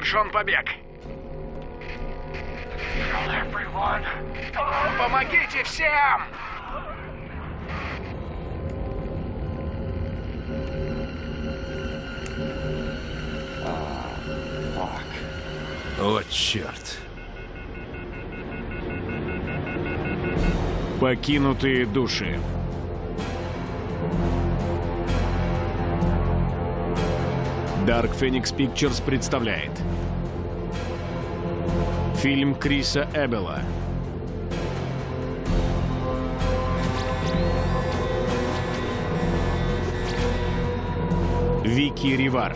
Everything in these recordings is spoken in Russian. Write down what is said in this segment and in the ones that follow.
Совершен побег. Помогите всем! О, черт. Покинутые души. Dark Phoenix Pictures представляет. Фильм Криса Эббела. Вики Ривар.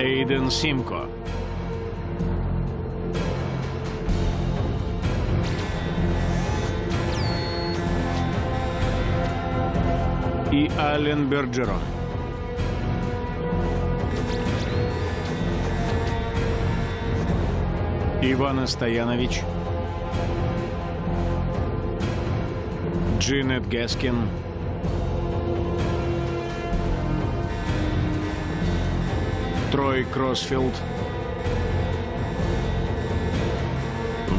Эйден Симко и Ален Берджерон. Ивана Стоянович, Джинет Гескин, Трой Кроссфилд,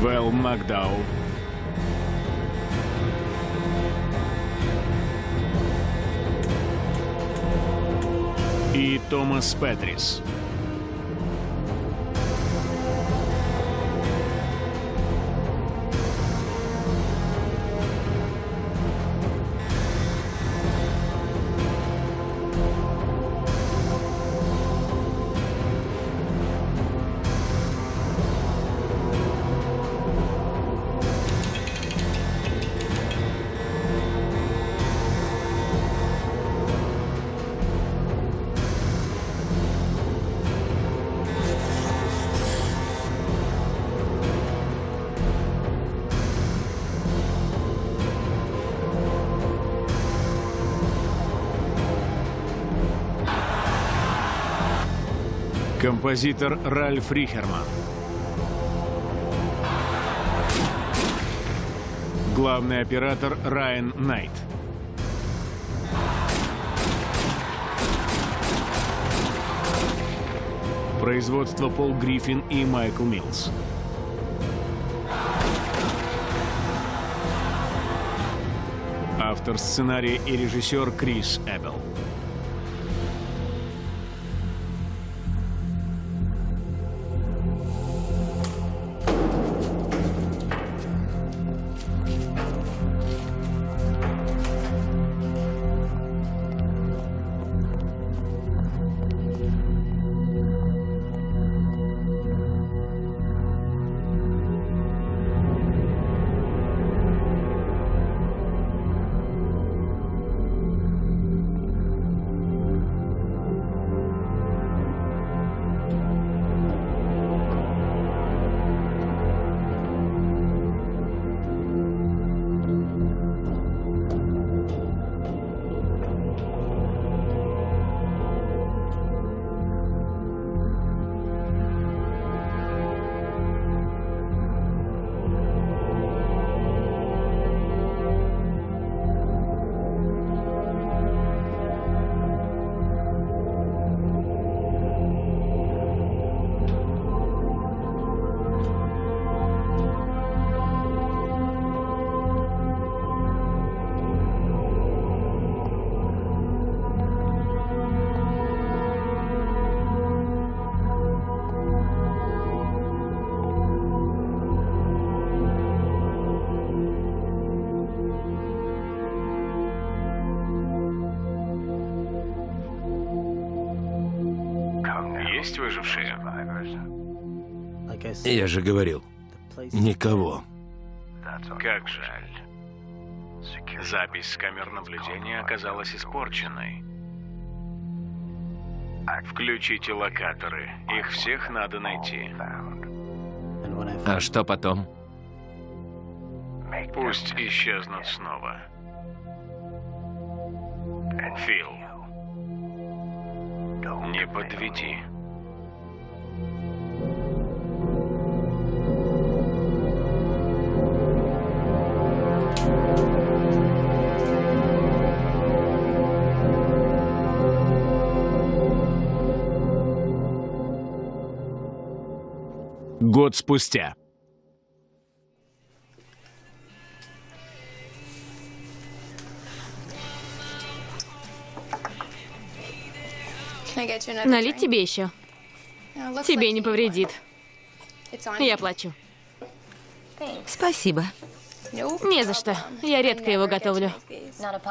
Вэл Макдау, и Томас Петрис. Композитор Ральф Рихерман. Главный оператор Райан Найт. Производство Пол Гриффин и Майкл Милls. Автор сценария и режиссер Крис Эббел. Я же говорил, никого. Как жаль. Запись с камер наблюдения оказалась испорченной. Включите локаторы. Их всех надо найти. А что потом? Пусть исчезнут снова. Фил, не подведи. Год спустя. Налить тебе еще? Тебе не повредит. Я плачу. Спасибо. Не за что. Я редко его готовлю.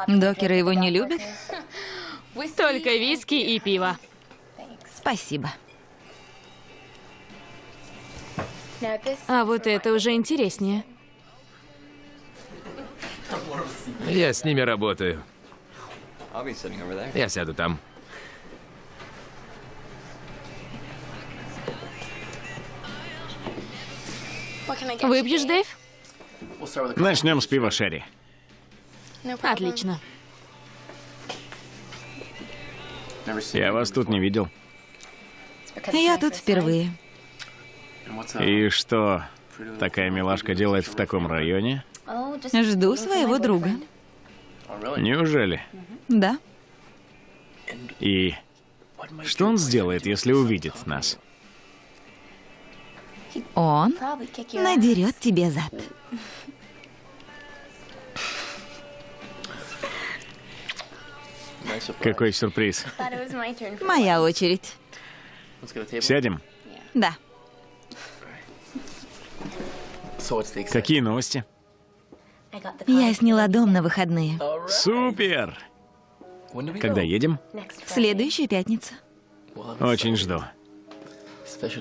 Докеры его не любят? Только виски и пиво. Спасибо. А вот это уже интереснее. Я с ними работаю. Я сяду там. Выпьешь, Дэйв? Начнем с пива Шерри. Отлично. Я вас тут не видел. Я тут впервые. И что такая милашка делает в таком районе? Жду своего друга. Неужели? Да. И что он сделает, если увидит нас? Он надерет тебе зад. Какой сюрприз. Моя очередь. Сядем? Да. Какие новости? Я сняла дом на выходные. Супер! Когда едем? В следующую пятницу. Очень жду.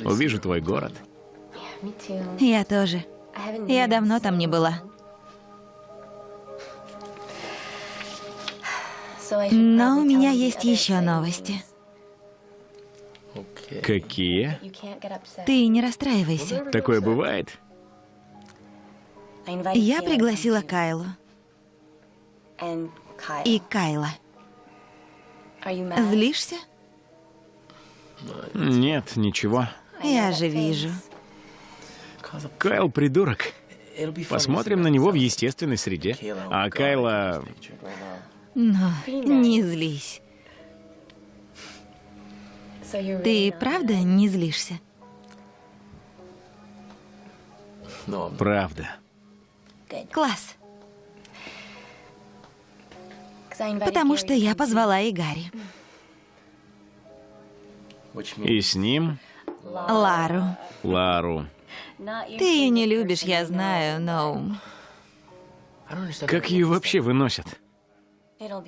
Увижу твой город. Я тоже. Я давно там не была. Но у меня есть еще новости. Какие? Ты не расстраивайся. Такое бывает? Я пригласила Кайлу и Кайла. Злишься? Нет, ничего. Я же вижу. Кайл придурок. Посмотрим на него в естественной среде. А Кайла... Но не злись. Ты правда не злишься? Правда. Класс. Потому что я позвала и Гарри. И с ним Лару. Лару. Ты ее не любишь, я знаю, но Как ее вообще выносят?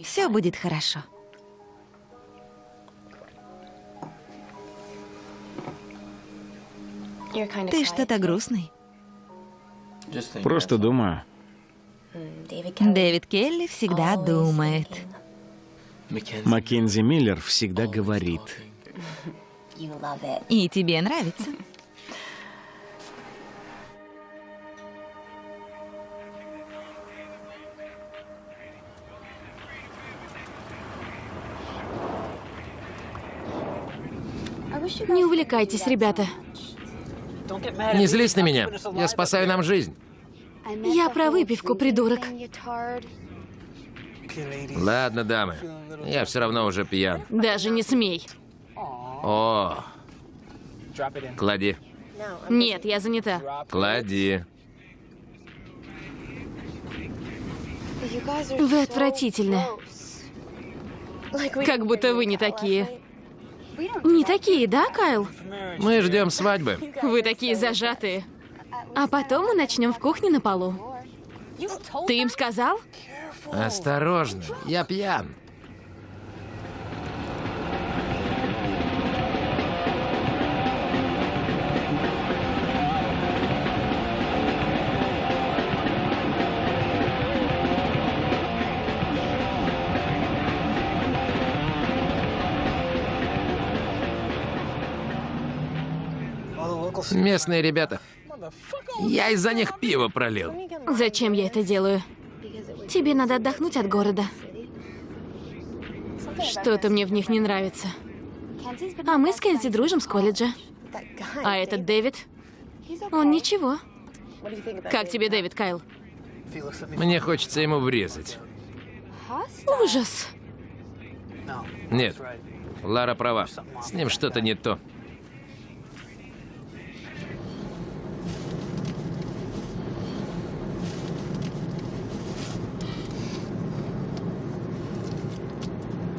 все будет хорошо. Ты что-то грустный. Просто думаю. Дэвид Келли всегда думает. Маккензи Миллер всегда говорит. И тебе нравится. Не увлекайтесь, ребята. Не злись на меня. Я спасаю нам жизнь. Я про выпивку, придурок. Ладно, дамы. Я все равно уже пьян. Даже не смей. О, клади, Нет, я занята. клади. Вы отвратительны. Как будто вы не такие. Не такие, да, Кайл? Мы ждем свадьбы. Вы такие зажатые. А потом мы начнем в кухне на полу. Ты им сказал? Осторожно, я пьян. Местные ребята. Я из-за них пиво пролил. Зачем я это делаю? Тебе надо отдохнуть от города. Что-то мне в них не нравится. А мы с Кензи дружим с колледжа. А этот Дэвид? Он ничего. Как тебе Дэвид, Кайл? Мне хочется ему врезать. Ужас. Нет, Лара права. С ним что-то не то.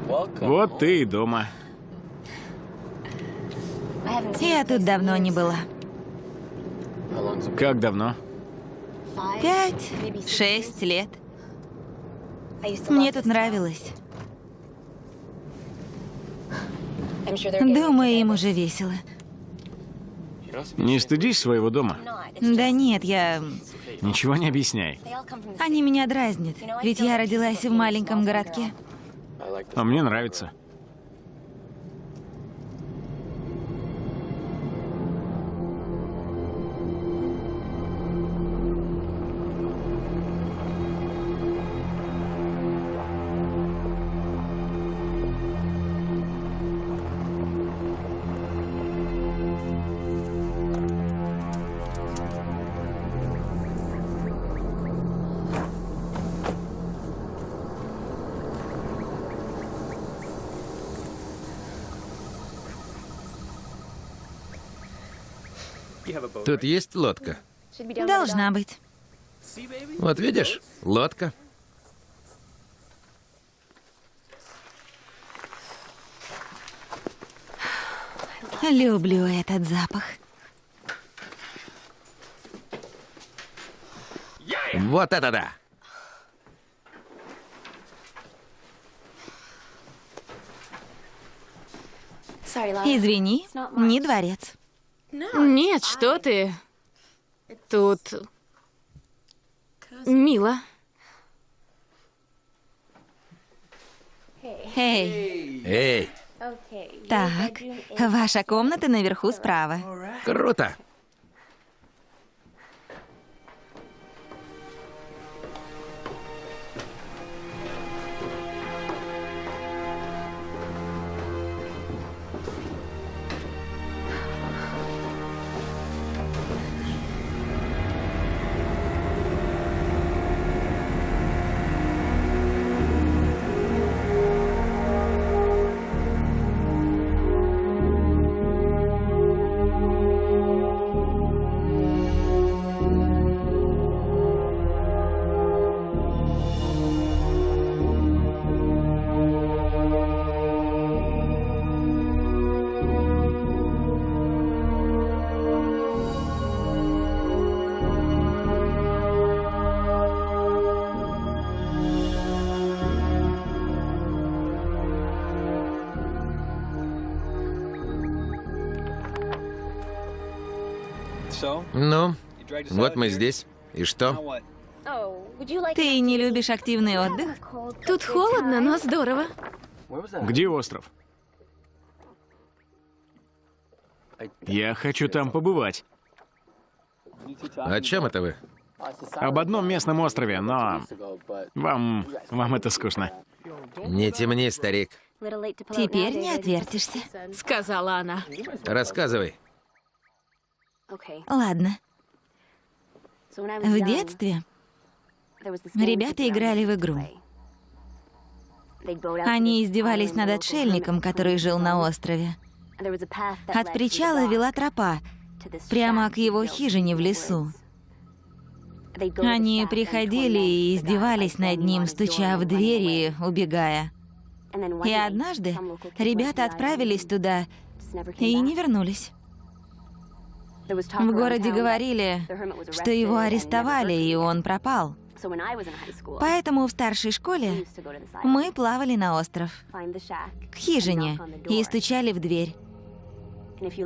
Вот ты и дома. Я тут давно не была. Как давно? Пять, шесть лет. Мне тут нравилось. Думаю, им уже весело. Не стыдись своего дома. Да нет, я... Ничего не объясняй. Они меня дразнят, ведь я родилась в маленьком городке. А мне нравится. Тут есть лодка? Должна быть. Вот видишь, лодка. Люблю этот запах. Вот это да! Извини, не дворец. Нет, что ты? Тут мило. Эй, Эй, так, ваша комната наверху справа. круто! Ну, вот мы здесь. И что? Ты не любишь активный отдых? Тут холодно, но здорово. Где остров? Я хочу там побывать. О чем это вы? Об одном местном острове, но вам, вам это скучно. Не темни, старик. Теперь не отвертишься. Сказала она. Рассказывай. Ладно. В детстве ребята играли в игру. Они издевались над отшельником, который жил на острове. От причала вела тропа прямо к его хижине в лесу. Они приходили и издевались над ним, стуча в двери и убегая. И однажды ребята отправились туда и не вернулись. В городе говорили, что его арестовали, и он пропал. Поэтому в старшей школе мы плавали на остров, к хижине, и стучали в дверь.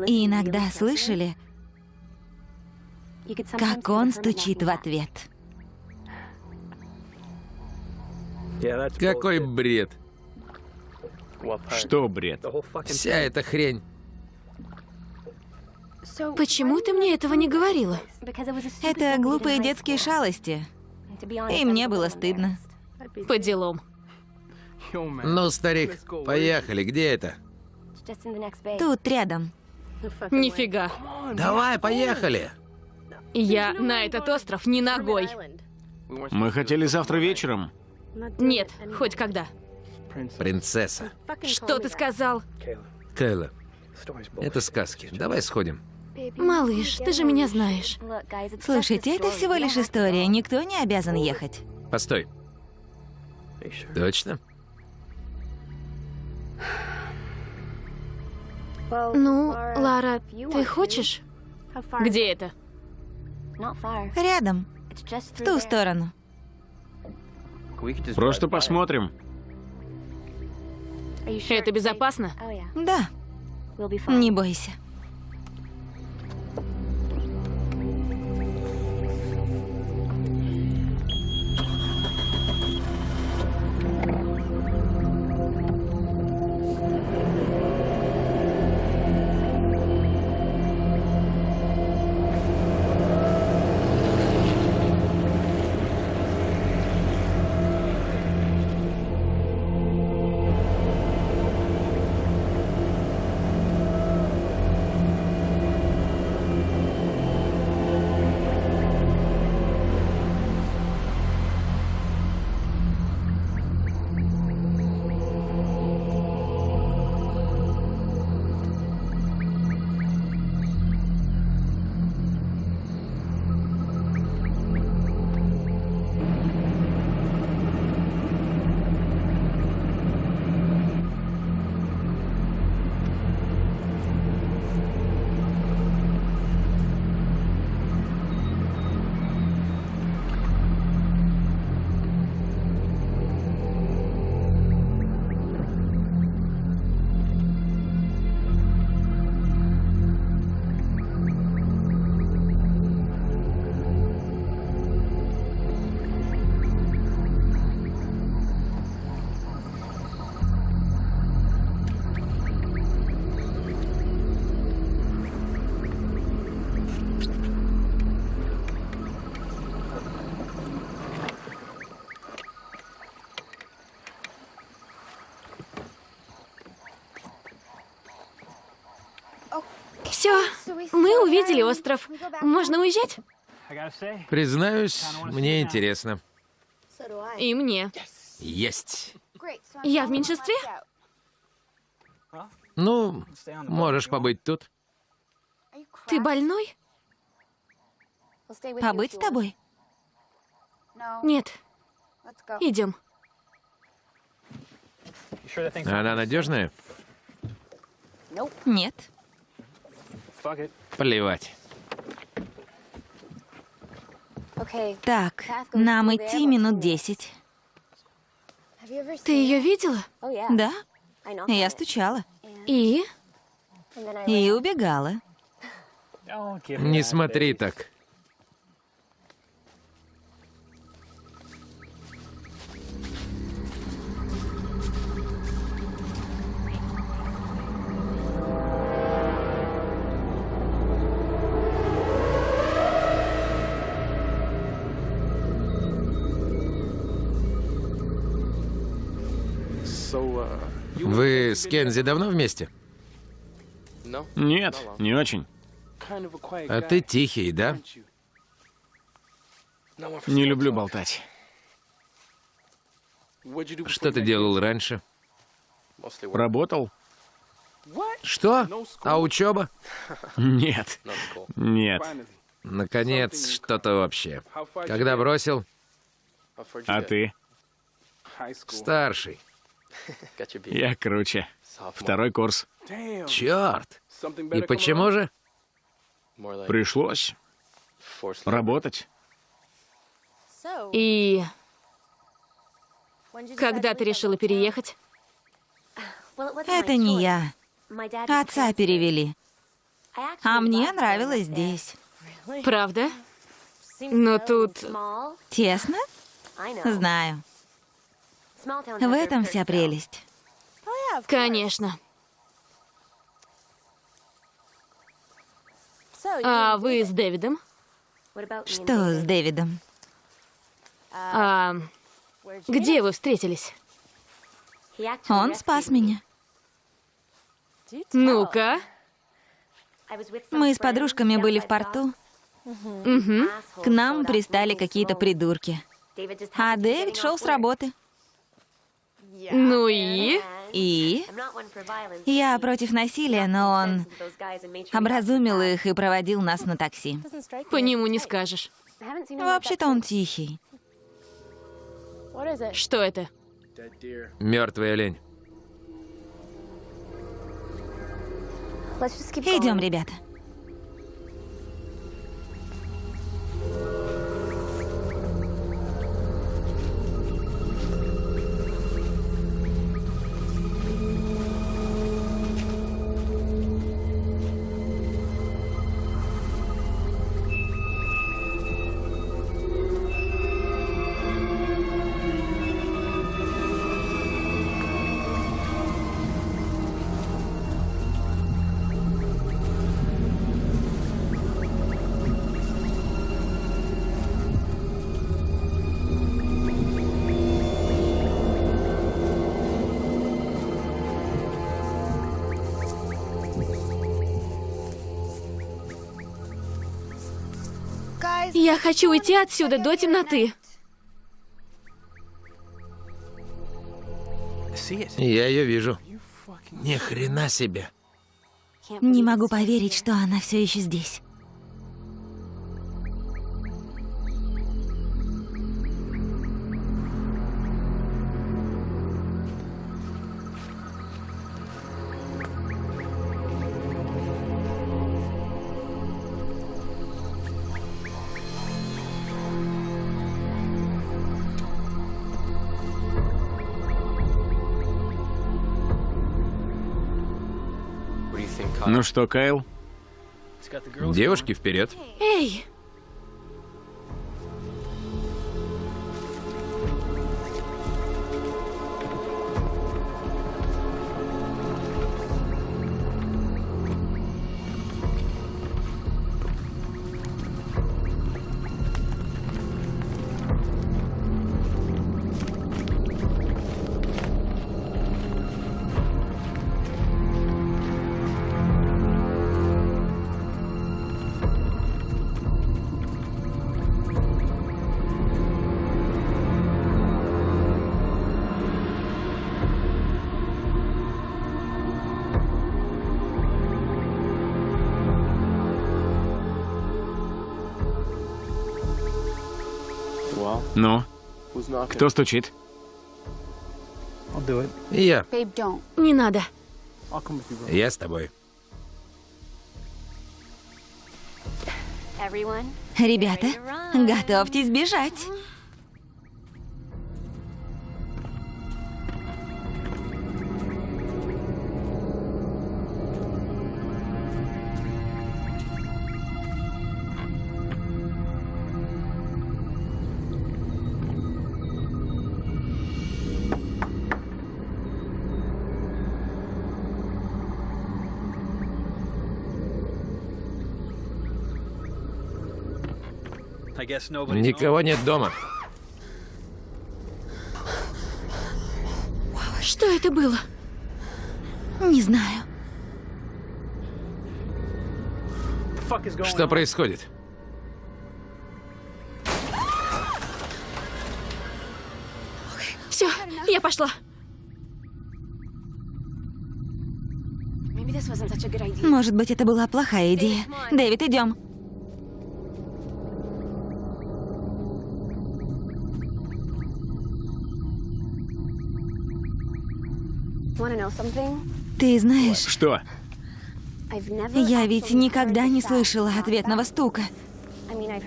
И иногда слышали, как он стучит в ответ. Какой бред. Что, бред? Вся эта хрень. Почему ты мне этого не говорила? Это глупые детские шалости. И мне было стыдно. По делам. Ну, старик, поехали. Где это? Тут рядом. Нифига. Давай, поехали. Я на этот остров не ногой. Мы хотели завтра вечером. Нет, хоть когда. Принцесса. Что ты сказал? Кайла, это сказки. Давай сходим. Малыш, ты же меня знаешь. Слушайте, это всего лишь история. Никто не обязан ехать. Постой. Точно? Ну, Лара, ты хочешь? Где это? Рядом, в ту сторону. Просто посмотрим. Это безопасно? Да, не бойся. Мы увидели остров. Можно уезжать? Признаюсь, мне интересно. И мне. Есть. Я в меньшинстве? Ну, можешь побыть тут. Ты больной? Побыть с тобой? Нет. Идем. Она надежная? Нет. Плевать. Так, нам идти минут десять. Ты ее видела? Да? Я стучала. И? И убегала. Не смотри так. Вы с Кензи давно вместе? Нет, не очень. А ты тихий, да? Не люблю болтать. Что ты делал раньше? Работал? Что? А учеба? Нет. Нет. Наконец, что-то вообще. Когда бросил? А ты? Старший. Я круче. Второй курс. Черт. И почему же? Пришлось работать. И когда ты решила переехать? Это не я. Отца перевели. А мне нравилось здесь. Правда? Но тут... Тесно? Знаю. В этом вся прелесть. Конечно. А вы с Дэвидом? Что с Дэвидом? А где вы встретились? Он спас меня. Ну-ка. Мы с подружками были в порту. Угу. К нам пристали какие-то придурки. А Дэвид шел с работы. Ну и? И? Я против насилия, но он образумил их и проводил нас на такси. По нему не скажешь. Вообще-то он тихий. Что это? Мертвая олень. Идем, ребята. Хочу уйти отсюда до темноты. Я ее вижу. Ни хрена себе. Не могу поверить, что она все еще здесь. Ну что, Кайл? Девушки вперед. Эй, Кто стучит? Я. не надо. Я с тобой. Ребята, готовьтесь бежать. Никого нет дома. Что это было? Не знаю. Что происходит? Все, я пошла. Может быть, это была плохая идея. Дэвид, идем. Ты знаешь, Что? я ведь никогда не слышала ответного стука.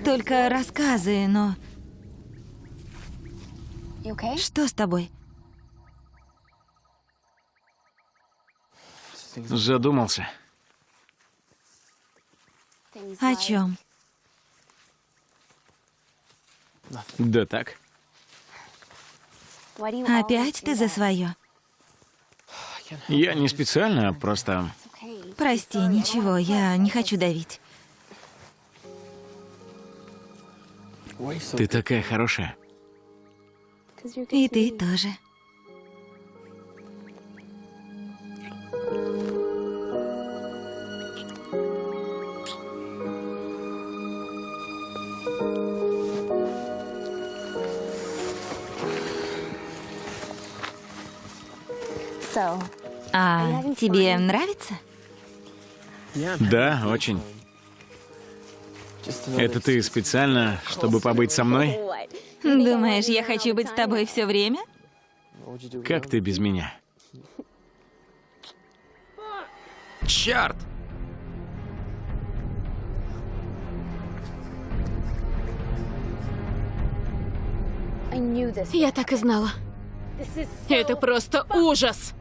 Только рассказы, но... Что с тобой? Задумался. О чем? Да так. Опять ты за свое? Я не специально, а просто... Прости, ничего, я не хочу давить. Ты такая хорошая. И ты тоже. А тебе нравится? Да, очень. Это ты специально, чтобы побыть со мной? Думаешь, я хочу быть с тобой все время? Как ты без меня? Черт! Я так и знала. Это просто ужас!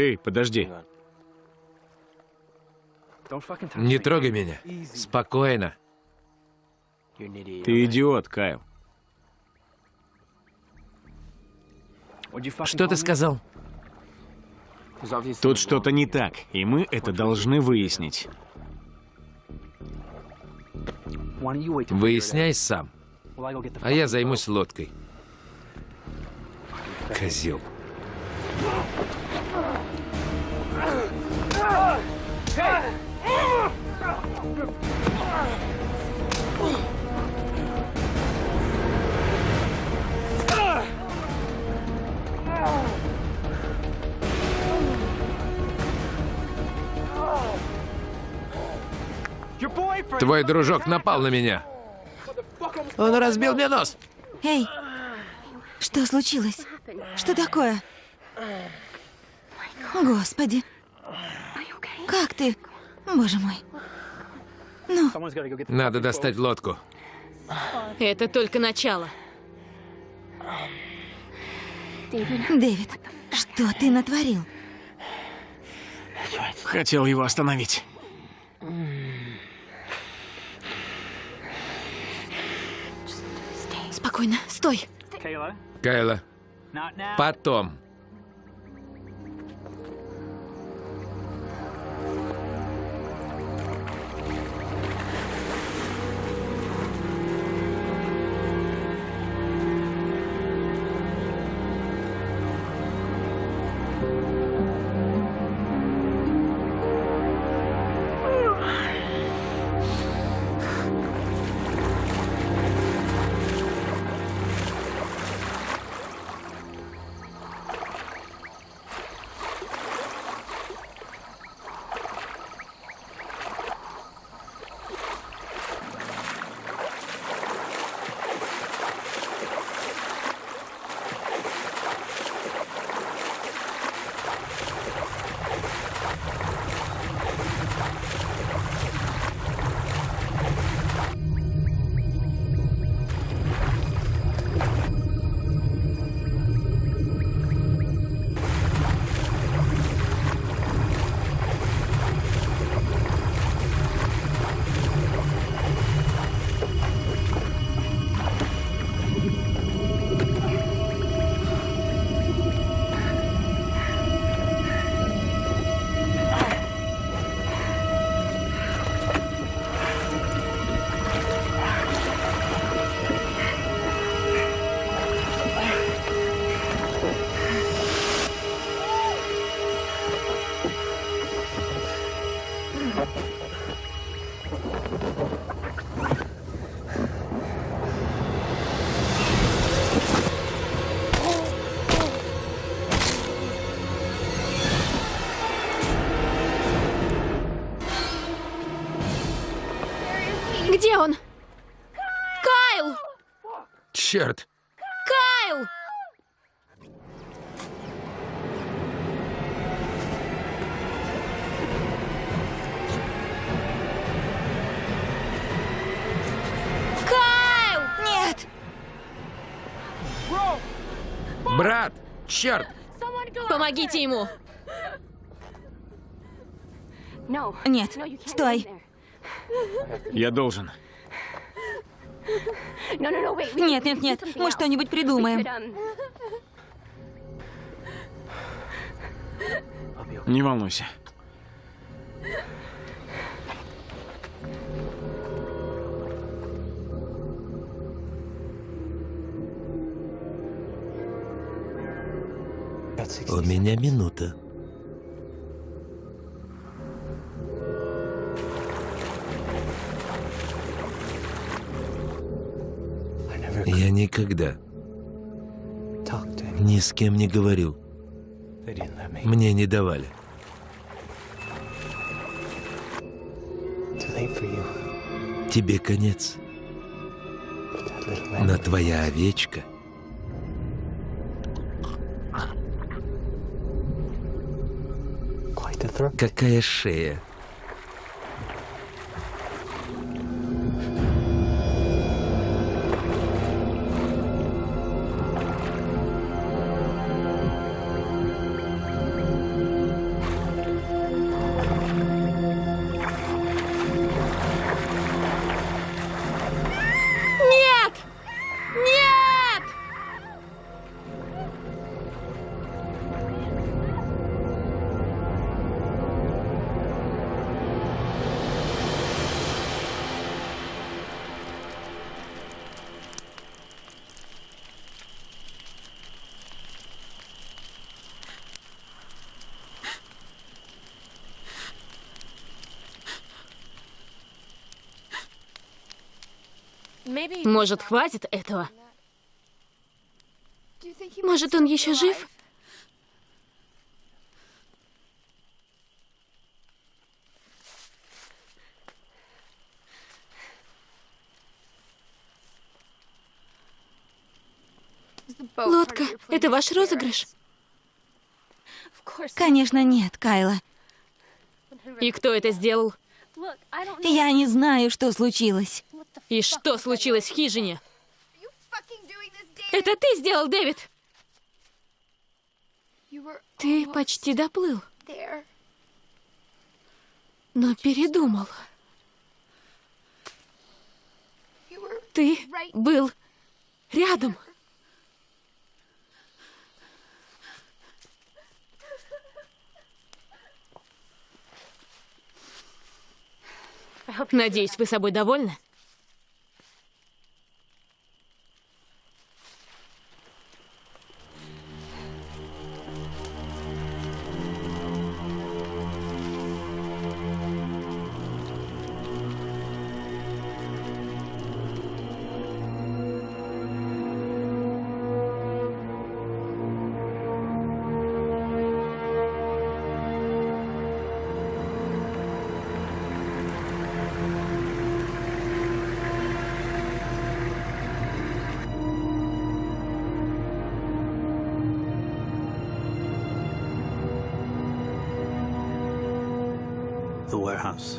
Эй, подожди. Не трогай меня. Спокойно. Ты идиот, Кайл. Что ты сказал? Тут что-то не так, и мы это должны выяснить. Выясняй сам. А я займусь лодкой. Козел. Твой дружок напал на меня. Он разбил мне нос. Эй, что случилось? Что такое? Господи. Как ты? Боже мой. Ну, Надо достать лодку. Это только начало. Дэвид, что ты натворил? Хотел его остановить. Спокойно, стой. Кайла, потом. Черт. Кайл! Кайл! Нет! Брат! Черт! Помогите ему! Нет, стой. Я должен. Нет, нет, нет, мы что-нибудь придумаем. Не волнуйся. У меня минута. Никогда ни с кем не говорил. Мне не давали. Тебе конец. Но твоя овечка Какая шея. Может, хватит этого? Может, он еще жив? Лодка, это ваш розыгрыш? Конечно, нет, Кайла. И кто это сделал? Я не знаю, что случилось. И что случилось в хижине? Это ты сделал, Дэвид? Ты почти доплыл, но передумал. Ты был рядом. Надеюсь, вы собой довольны?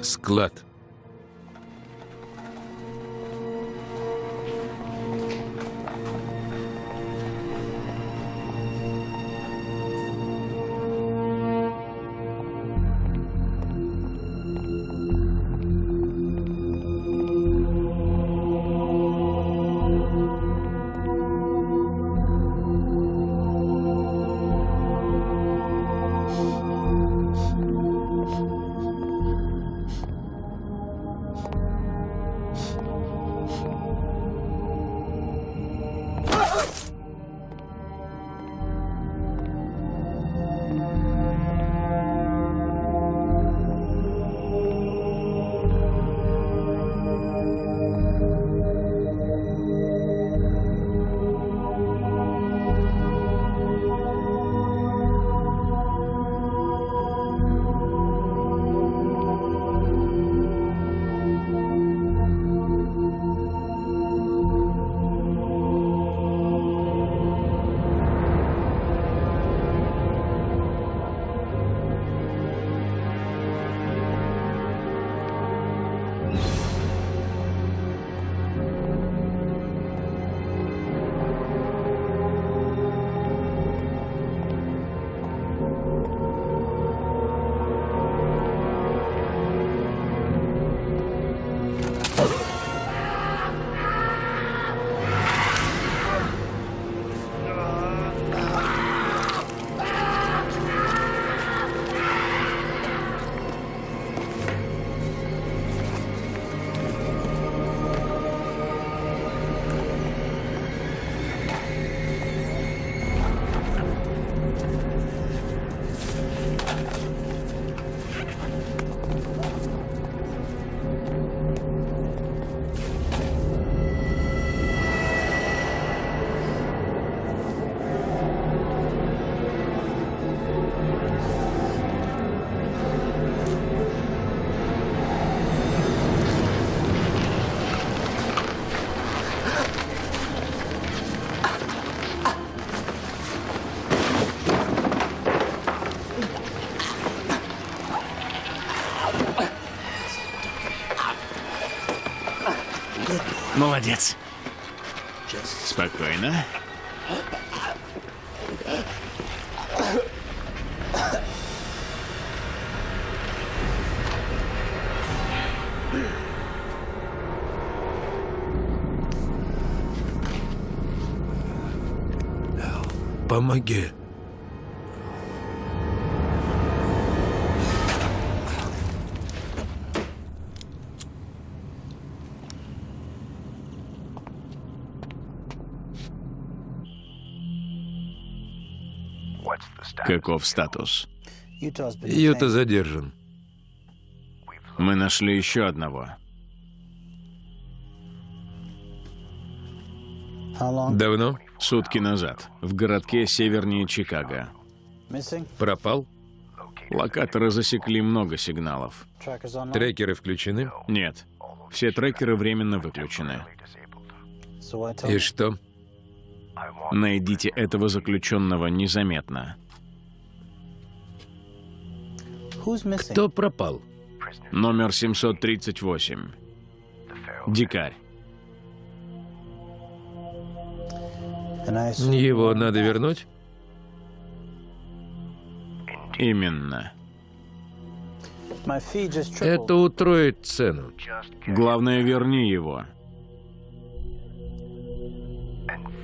Склад. Молодец. Спокойно. Помоги. Каков статус? Юта задержан. Мы нашли еще одного. Давно? Сутки назад. В городке севернее Чикаго. Пропал? Локаторы засекли много сигналов. Трекеры включены? Нет. Все трекеры временно выключены. И что? Найдите этого заключенного незаметно. Кто пропал? Номер 738. Дикарь. Его надо вернуть? Именно. Это утроит цену. Главное, верни его.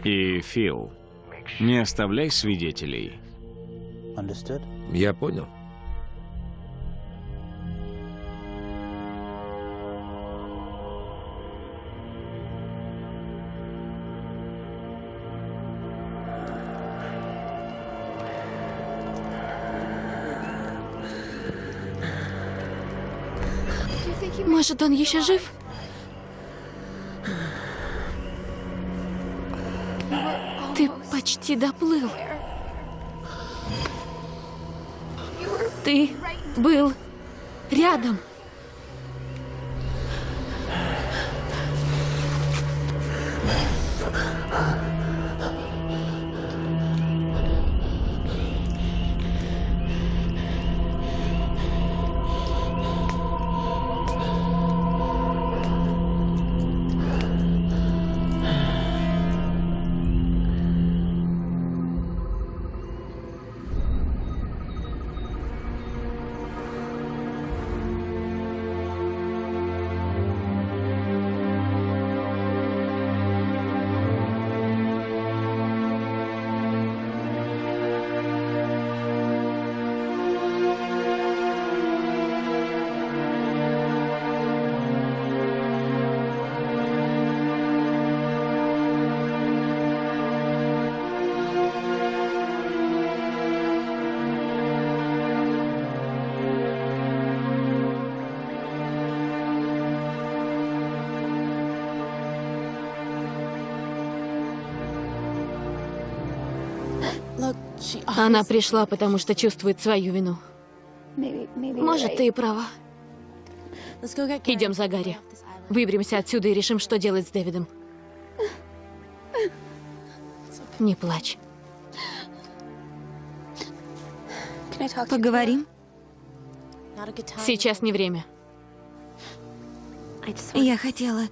И, Фил, не оставляй свидетелей. Я понял. Может, он еще жив? Ты почти доплыл. Ты был рядом. Она пришла, потому что чувствует свою вину. Может, ты и права. Идем за Гарри. Выберемся отсюда и решим, что делать с Дэвидом. Не плачь. Поговорим? Сейчас не время. Я хотела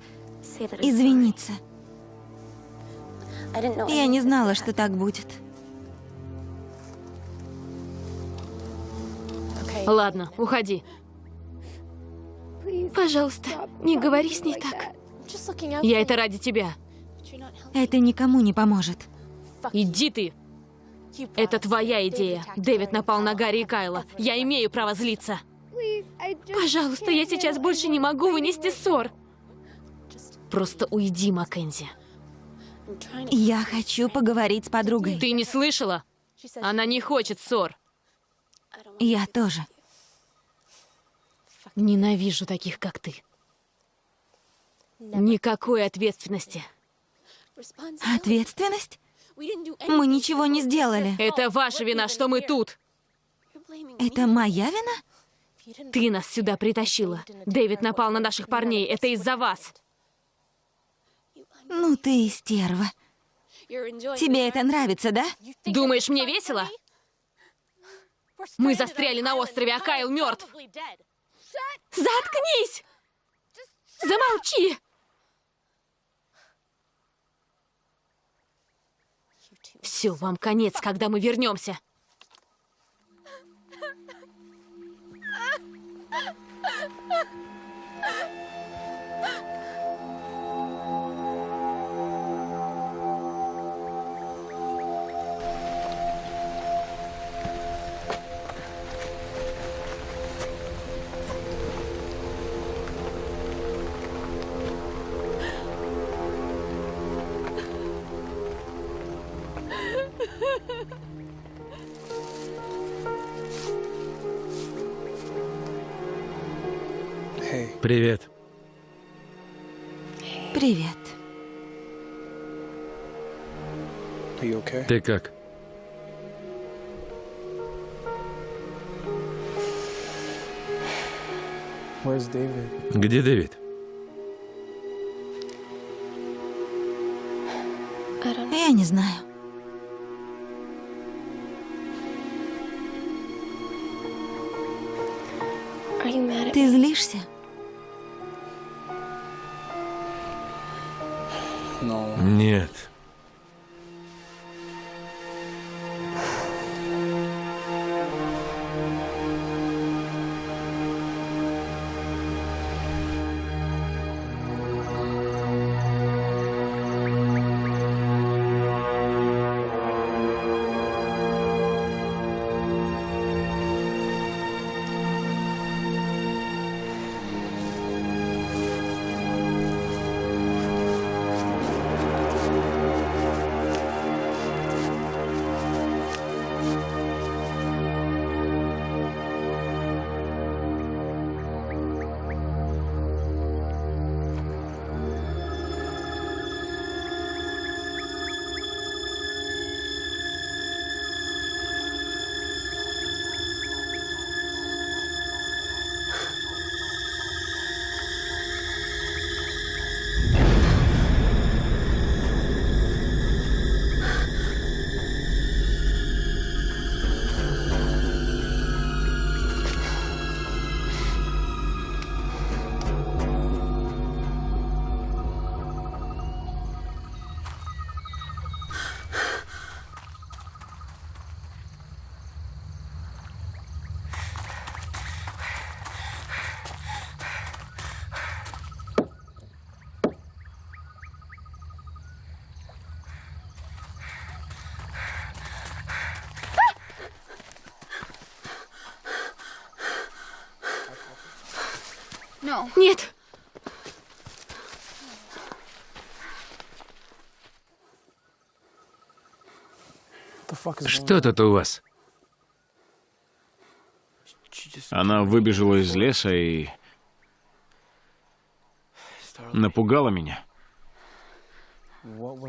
извиниться. Я не знала, что так будет. Ладно, уходи. Пожалуйста, не говори с ней так. Я это ради тебя. Это никому не поможет. Иди ты. Это твоя идея. Дэвид напал на Гарри и Кайла. Я имею право злиться. Пожалуйста, я сейчас больше не могу вынести ссор. Просто уйди, Маккензи. Я хочу поговорить с подругой. Ты не слышала? Она не хочет ссор. Я тоже. Ненавижу таких, как ты. Никакой ответственности. Ответственность? Мы ничего не сделали. Это ваша вина, что мы тут. Это моя вина? Ты нас сюда притащила. Дэвид напал на наших парней. Это из-за вас. Ну ты и стерва. Тебе это нравится, да? Думаешь, мне весело? Мы застряли на острове, а Кайл мертв. Заткнись! Замолчи! Все, вам конец, когда мы вернемся. Ha! Привет. Привет. Ты как? Где Дэвид? Я не знаю. Нет! Что тут у вас? Она выбежала из леса и напугала меня.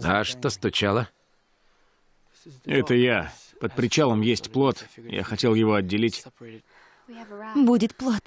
А что стучало? Это я. Под причалом есть плод. Я хотел его отделить. Будет плод.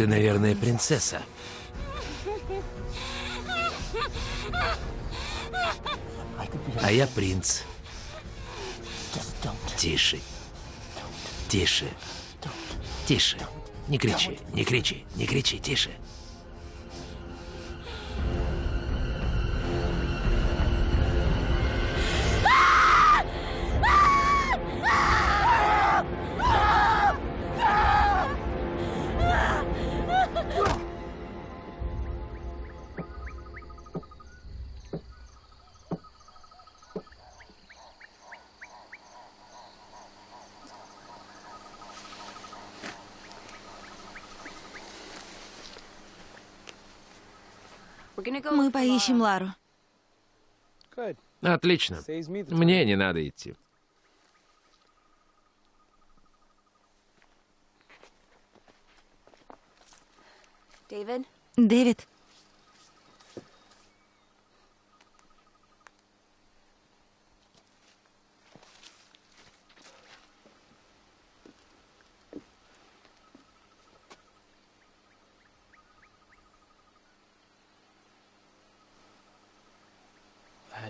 Ты, наверное, принцесса. А я принц. Тише. Тише. Тише. Не кричи, не кричи, не кричи, тише. Мы поищем Лару. Отлично. Мне не надо идти. Дэвид,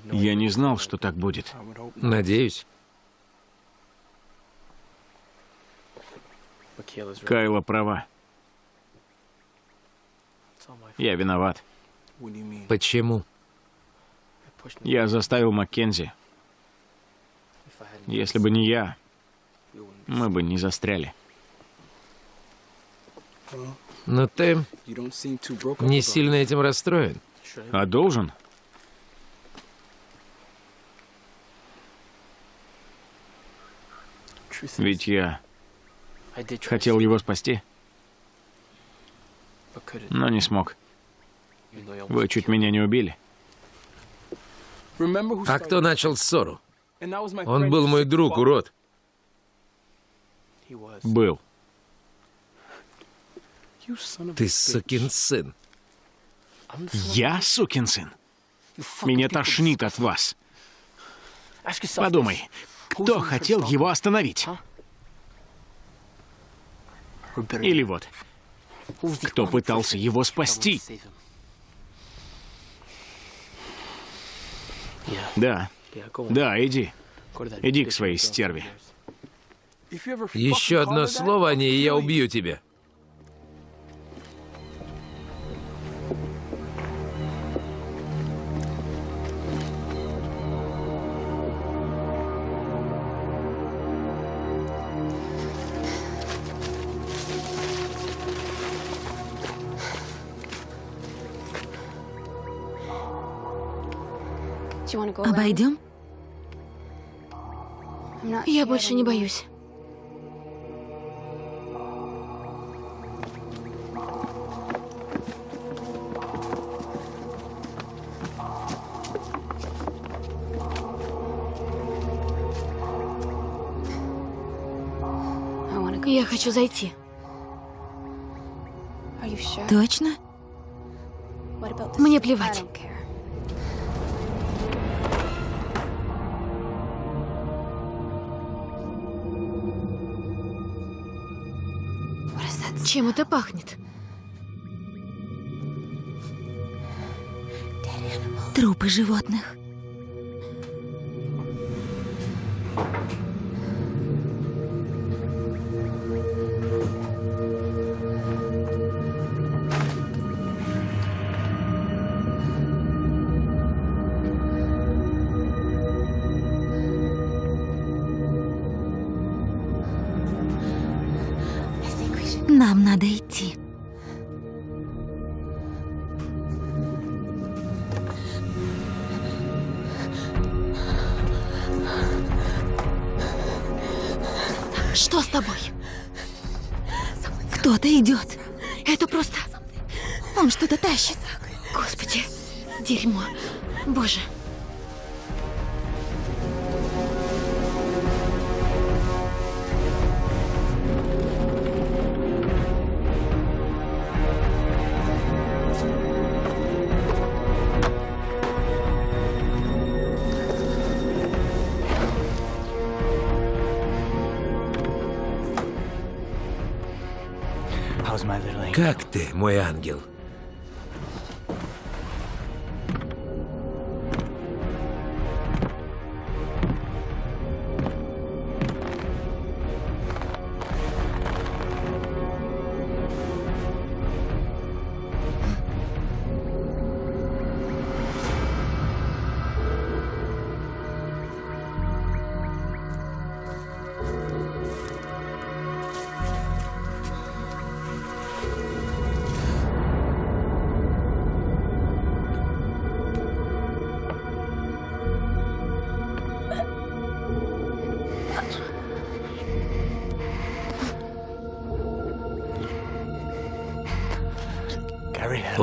Я не знал, что так будет. Надеюсь. Кайла права. Я виноват. Почему? Я заставил Маккензи. Если бы не я, мы бы не застряли. Но ты не сильно этим расстроен. А должен? Ведь я хотел его спасти, но не смог. Вы чуть меня не убили. А кто начал ссору? Он был мой друг, урод. Был. Ты сукин сын. Я сукин сын? Меня тошнит от вас. Подумай, кто хотел его остановить? Или вот, кто пытался его спасти? Да, да, иди. Иди к своей стерве. Еще одно слово о ней, и я убью тебя. Обойдем? Я больше не боюсь. Я хочу зайти. Точно? Мне плевать. Чем это пахнет? Трупы животных.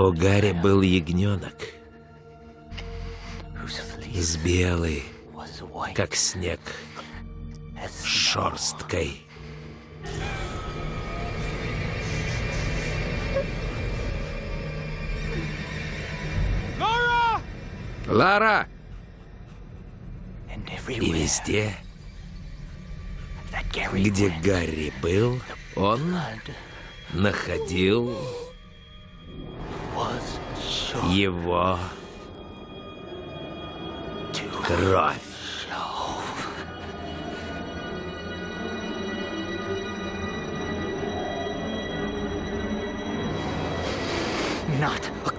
У Гарри был ягненок. С белой, как снег, шерсткой. Лара! И везде, где Гарри был, он находил его кровь.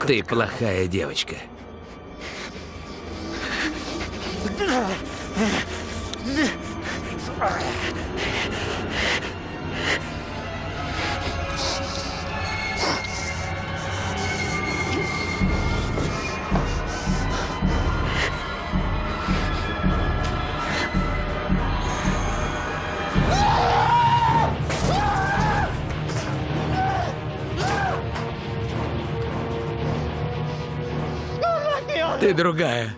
Ты плохая девочка. Ты другая.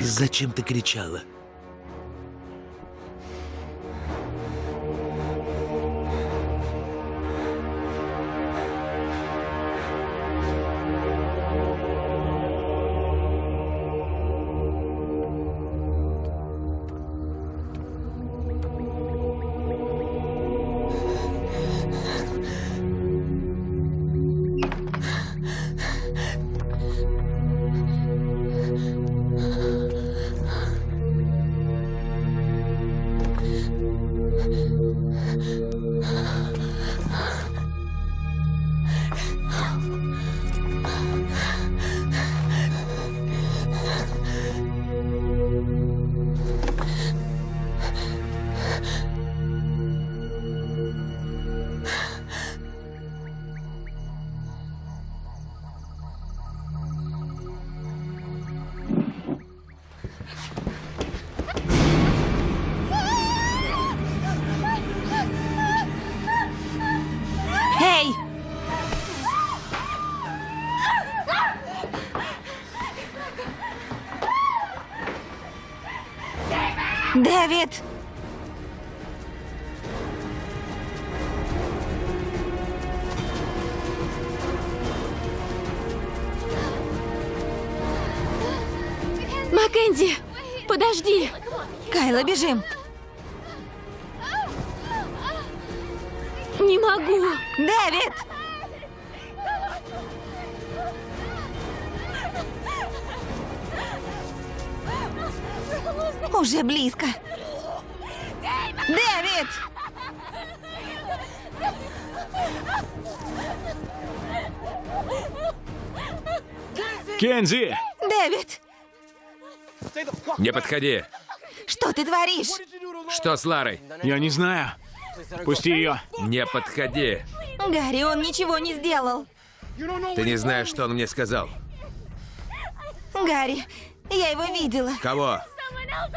Зачем ты кричала? Не подходи. Что ты творишь? Что с Ларой? Я не знаю. Пусти ее. Не подходи. Гарри, он ничего не сделал. Ты не знаешь, что он мне сказал. Гарри, я его видела. Кого?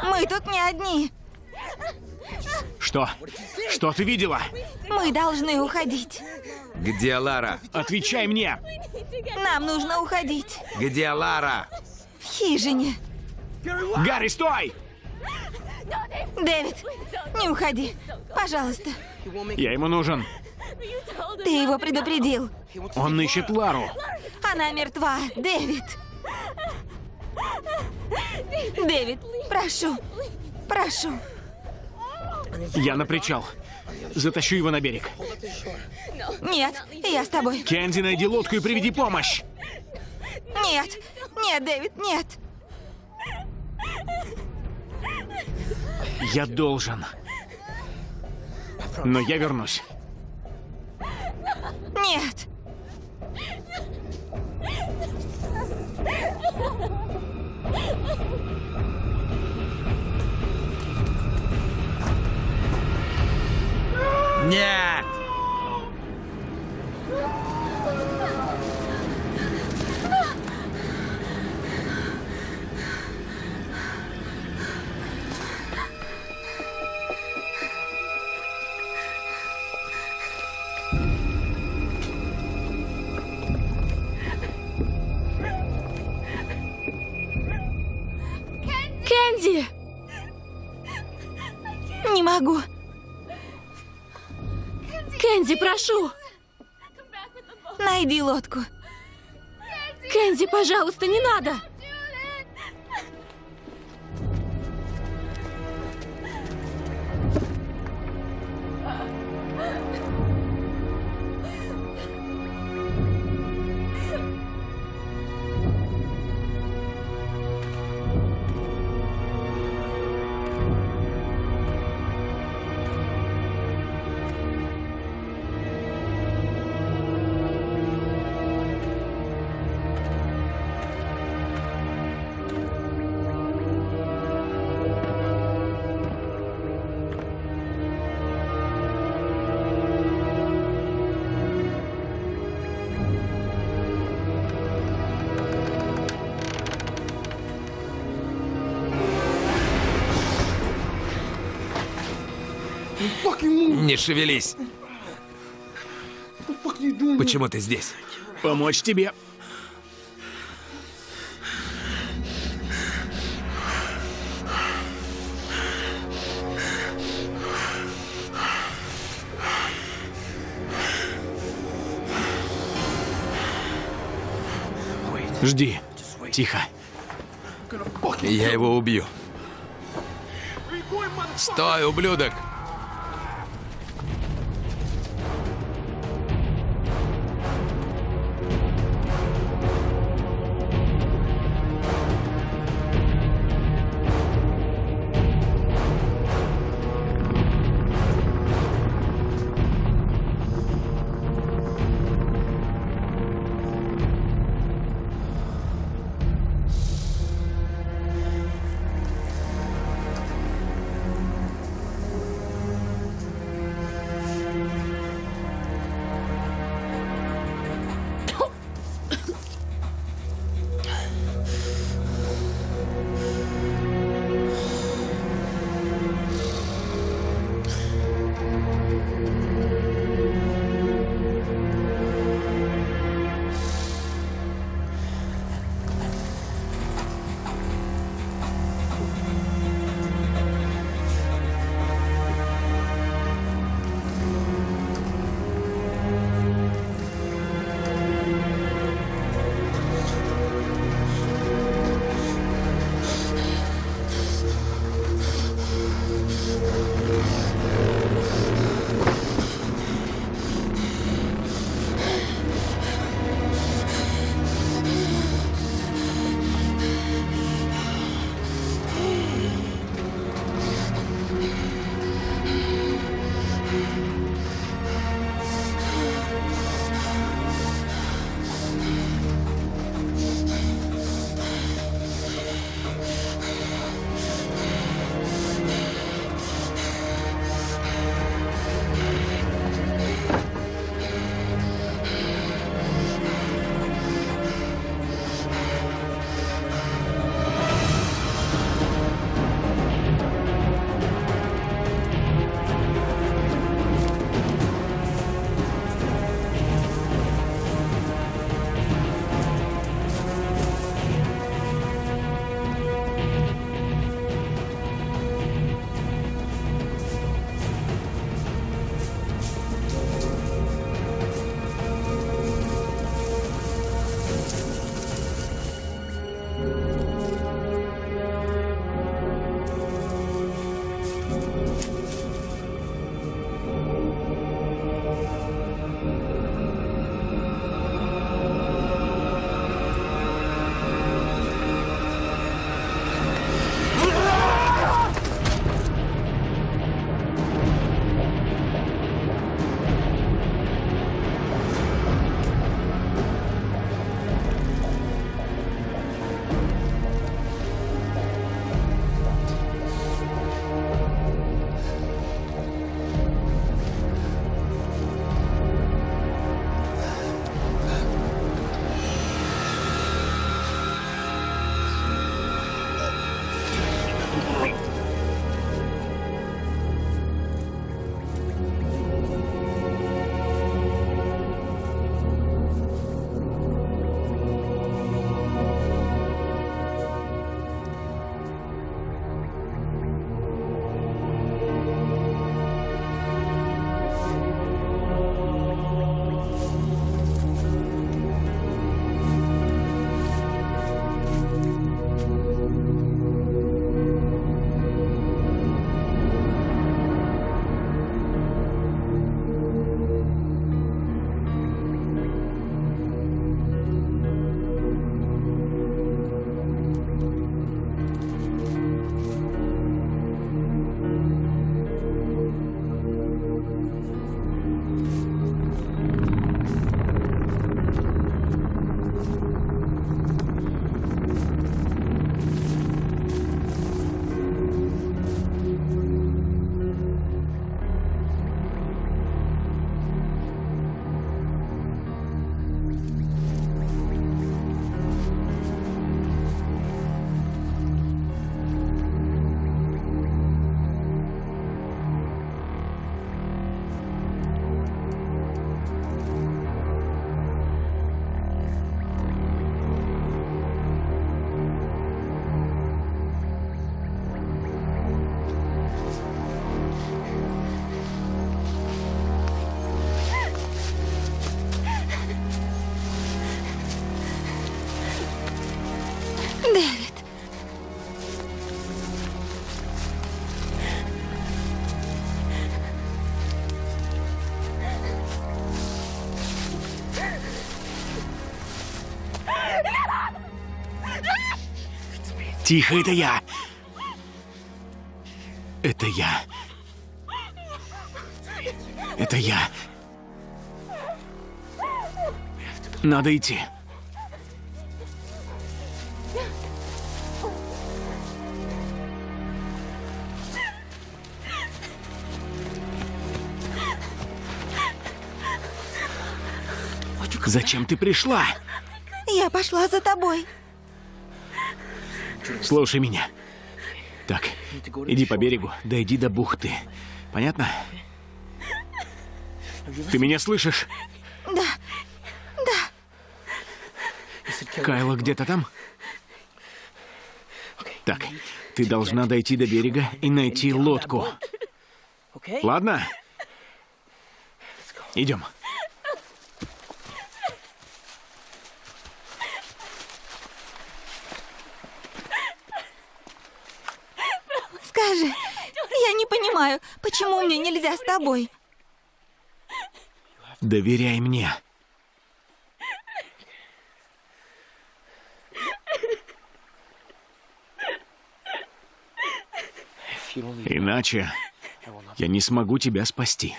Мы тут не одни. Что? Что ты видела? Мы должны уходить. Где Лара? Отвечай мне! Нам нужно уходить. Где Лара? В хижине. Гарри, стой! Дэвид, не уходи. Пожалуйста. Я ему нужен. Ты его предупредил. Он ищет Лару. Она мертва, Дэвид. Дэвид, прошу, прошу. Я на причал. Затащу его на берег. Нет, я с тобой. Кенди, найди лодку и приведи помощь. Нет, нет, Дэвид, нет. Я должен. Но я вернусь. Нет. Нет! Кэнди! Не могу. Кэнди, прошу! Найди лодку. Кэнди, пожалуйста, не надо! Шевелись. Почему ты здесь? Помочь тебе. Жди. Тихо. Я его убью. Стой, ублюдок! Тихо, это я. Это я. Это я. Надо идти. Зачем ты пришла? Я пошла за тобой. Слушай меня. Так, иди по берегу, дойди до бухты. Понятно? Ты меня слышишь? Да, Кайла где-то там? Так, ты должна дойти до берега и найти лодку. Ладно? Идем. Скажи, я не понимаю, почему мне нельзя с тобой? Доверяй мне. Иначе я не смогу тебя спасти.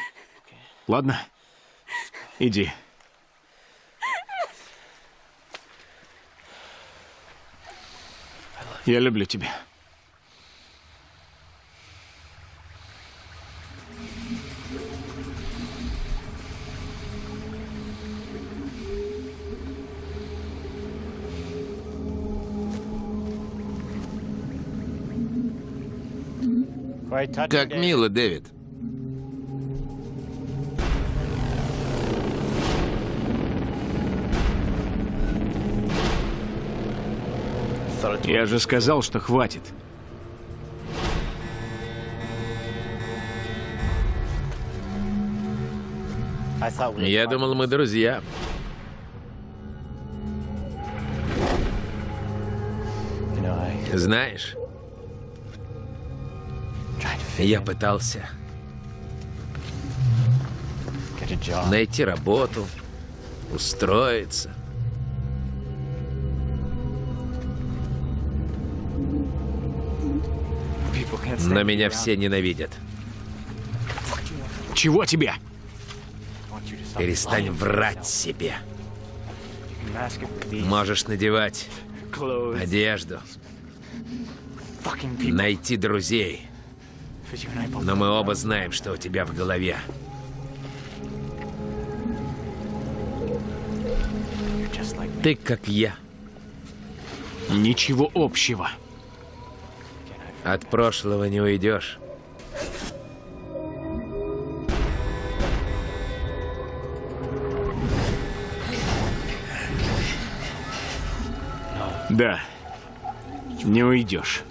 Ладно? Иди. Я люблю тебя. Как мило, Дэвид. Я же сказал, что хватит. Я думал, мы друзья. Знаешь, я пытался найти работу, устроиться. Но меня все ненавидят. Чего тебе? Перестань врать себе. Можешь надевать одежду, найти друзей. Но мы оба знаем, что у тебя в голове. Ты как я. Ничего общего. От прошлого не уйдешь. Да. Не уйдешь.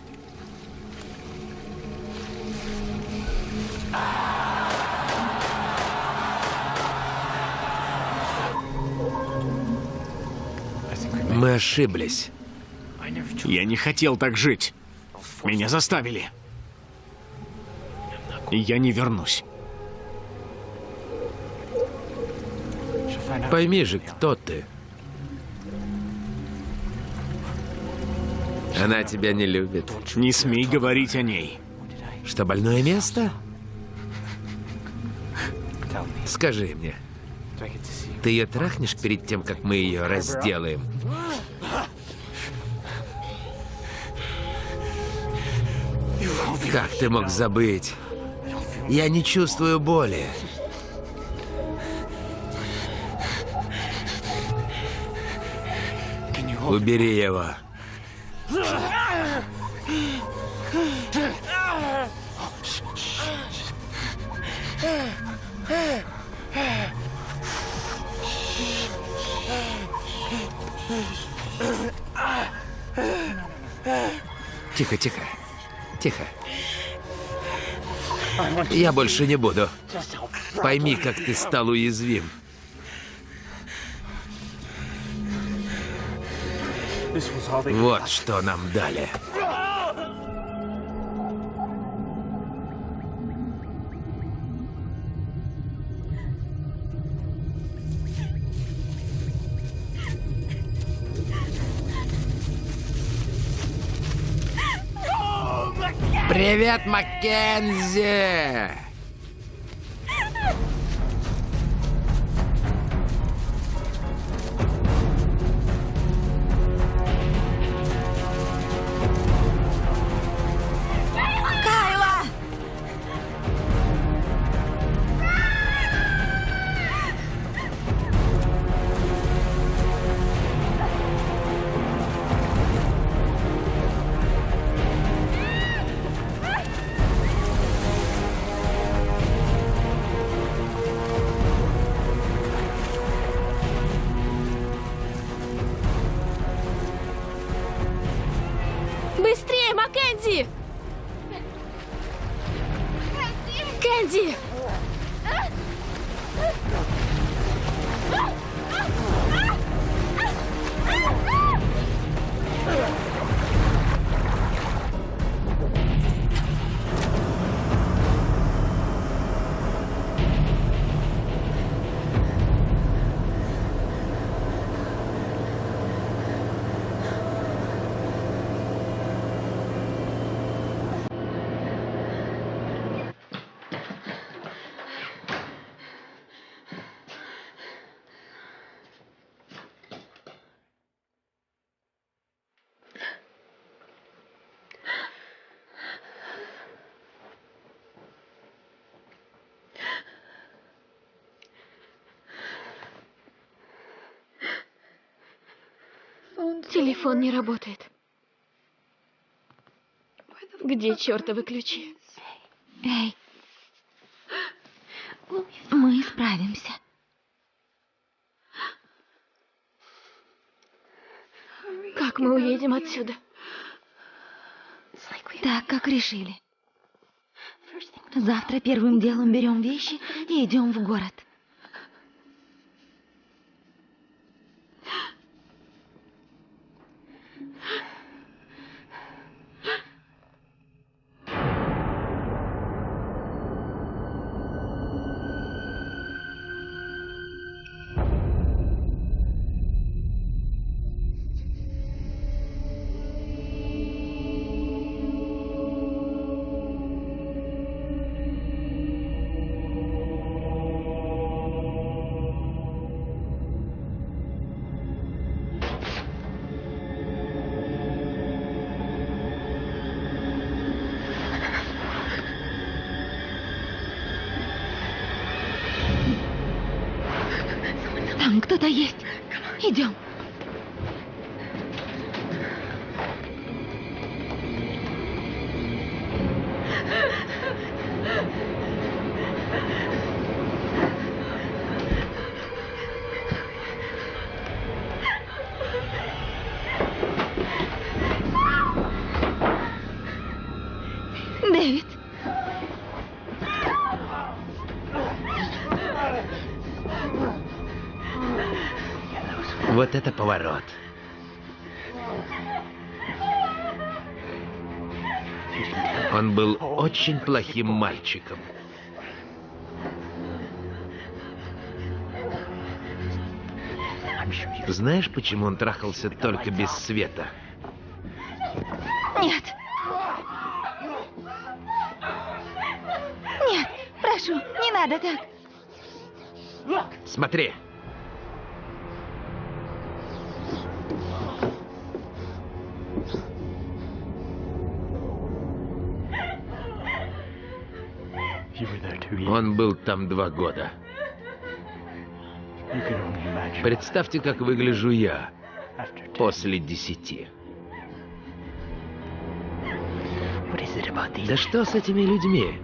Мы ошиблись. Я не хотел так жить. Меня заставили. И я не вернусь. Пойми же, кто ты. Она тебя не любит. Не смей говорить о ней. Что, больное место? Скажи мне, ты ее трахнешь перед тем, как мы ее разделаем? Как ты мог забыть? Я не чувствую боли. Убери его. Тихо, тихо. Тихо. Я больше не буду. Пойми, как ты стал уязвим. Вот что нам дали. Привет, Маккензи! Телефон не работает. Где чертовы ключи? Эй, мы справимся. Как мы уедем отсюда? Так, как решили. Завтра первым делом берем вещи и идем в город. Это поворот. Он был очень плохим мальчиком. Знаешь, почему он трахался только без света? Нет. Нет, прошу, не надо так. Смотри. Он был там два года. Представьте, как выгляжу я после десяти. Да что с этими людьми?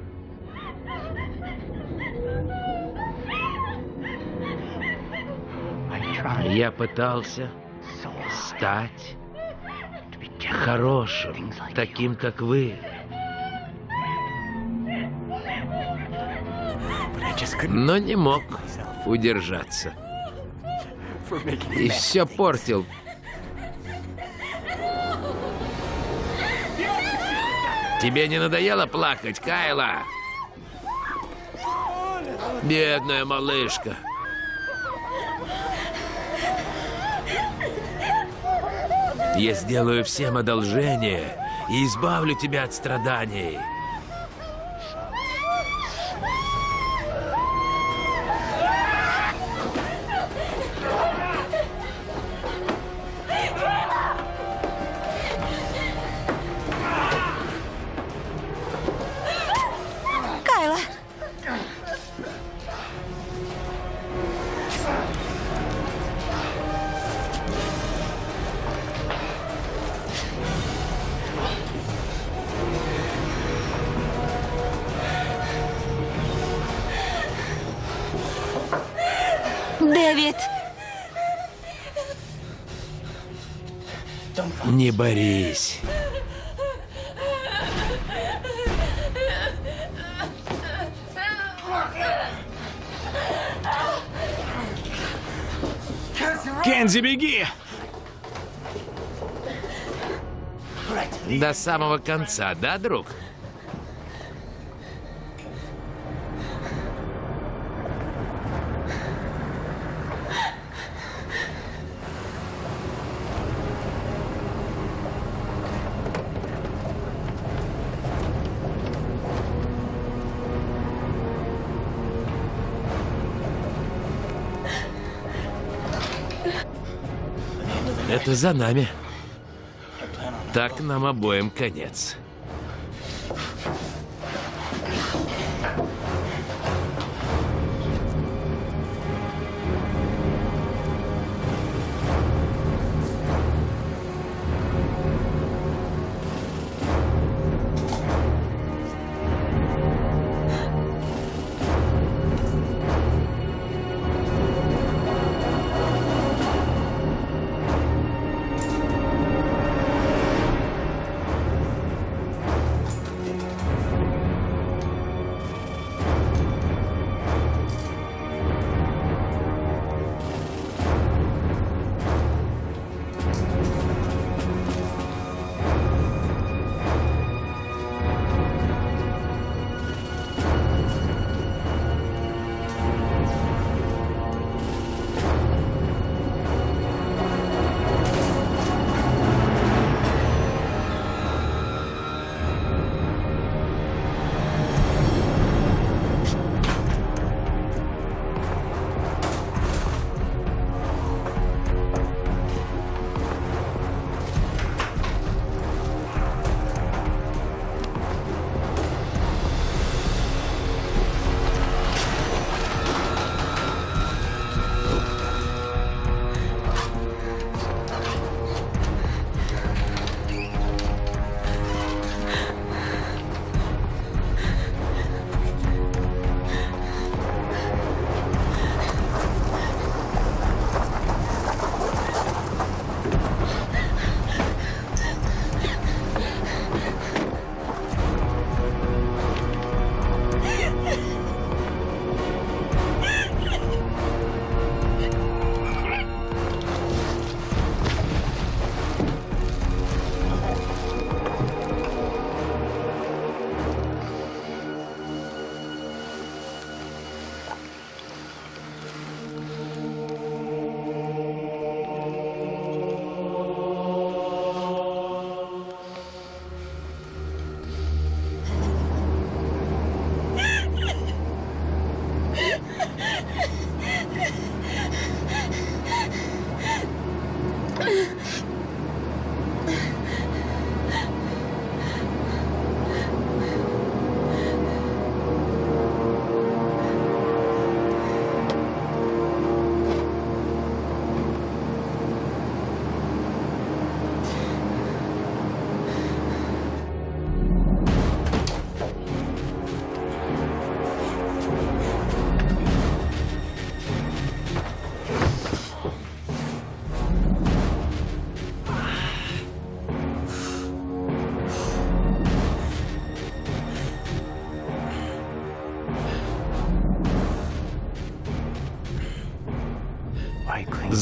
Я пытался стать хорошим, таким, как вы. Но не мог удержаться. И все портил. Тебе не надоело плакать, Кайла? Бедная малышка. Я сделаю всем одолжение, и избавлю тебя от страданий. Самого конца, да, друг? Это за нами. Так нам обоим конец.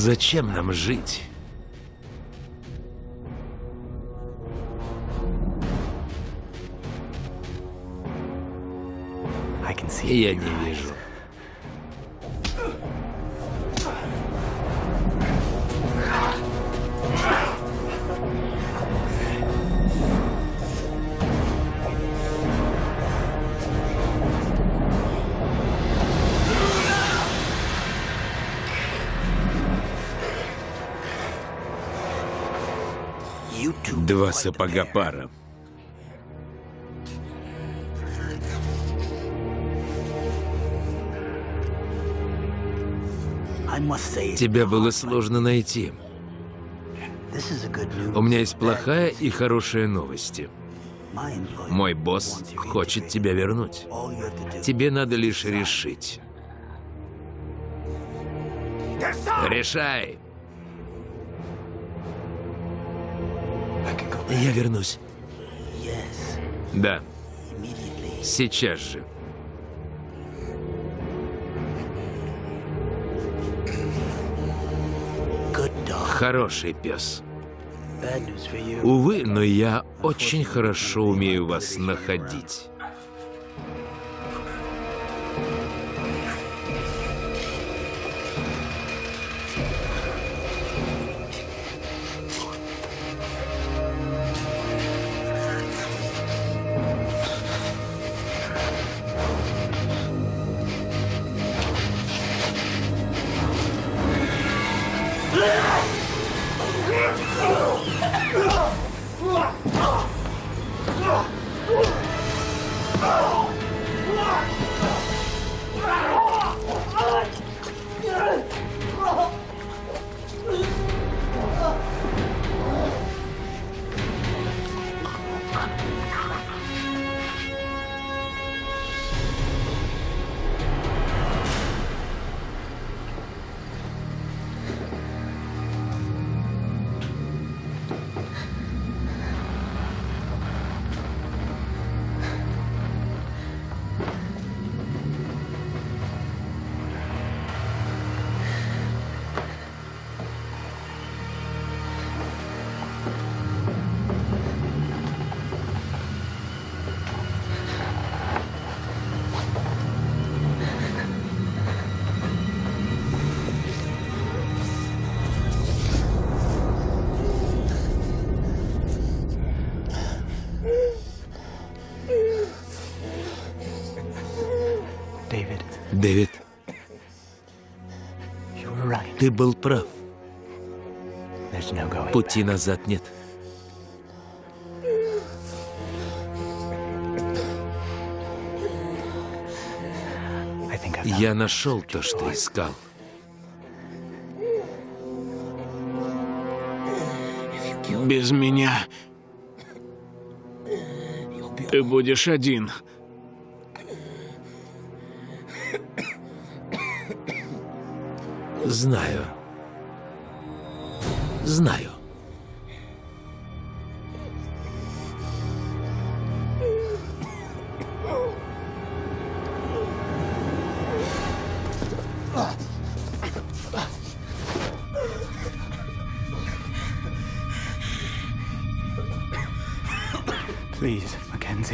Зачем нам жить? Я не вижу. Два сапога пара. Тебя было сложно найти. У меня есть плохая и хорошая новости. Мой босс хочет тебя вернуть. Тебе надо лишь решить. Решай! Я вернусь. Да. Сейчас же. Хороший пес. Увы, но я очень хорошо умею вас находить. Дэвид, ты был прав. Пути назад нет. Я нашел то, что искал. Без меня ты будешь один. Знаю. Знаю.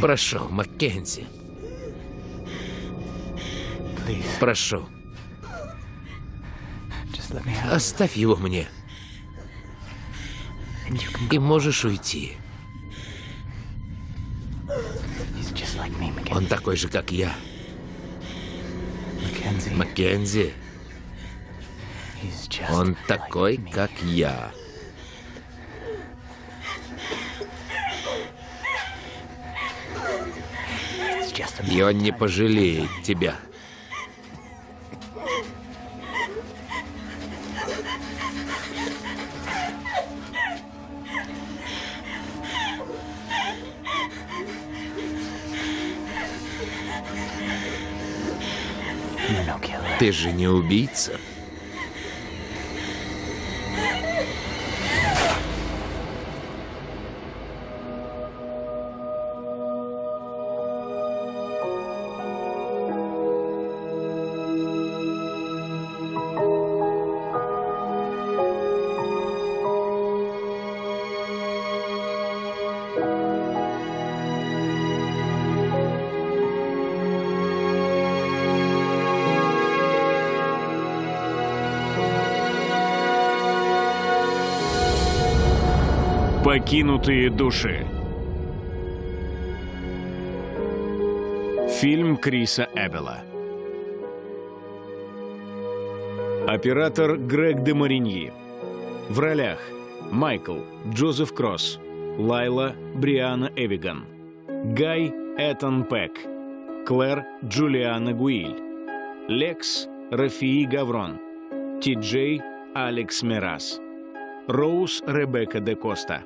Прошу, Маккензи. Прошу. Оставь его мне. И можешь уйти. Он такой же, как я. Маккензи. Он такой, как я. И он не пожалеет тебя. Ты же не убийца. Покинутые души. Фильм Криса Эббела. Оператор Грег де Мариньи. В ролях Майкл, Джозеф Кросс, Лайла Бриана Эвиган. Гай Этан Пек. Клэр Джулиана Гуиль. Лекс Рафии Гаврон. Ти Джей Алекс Мерас. Роуз Ребекка де Коста.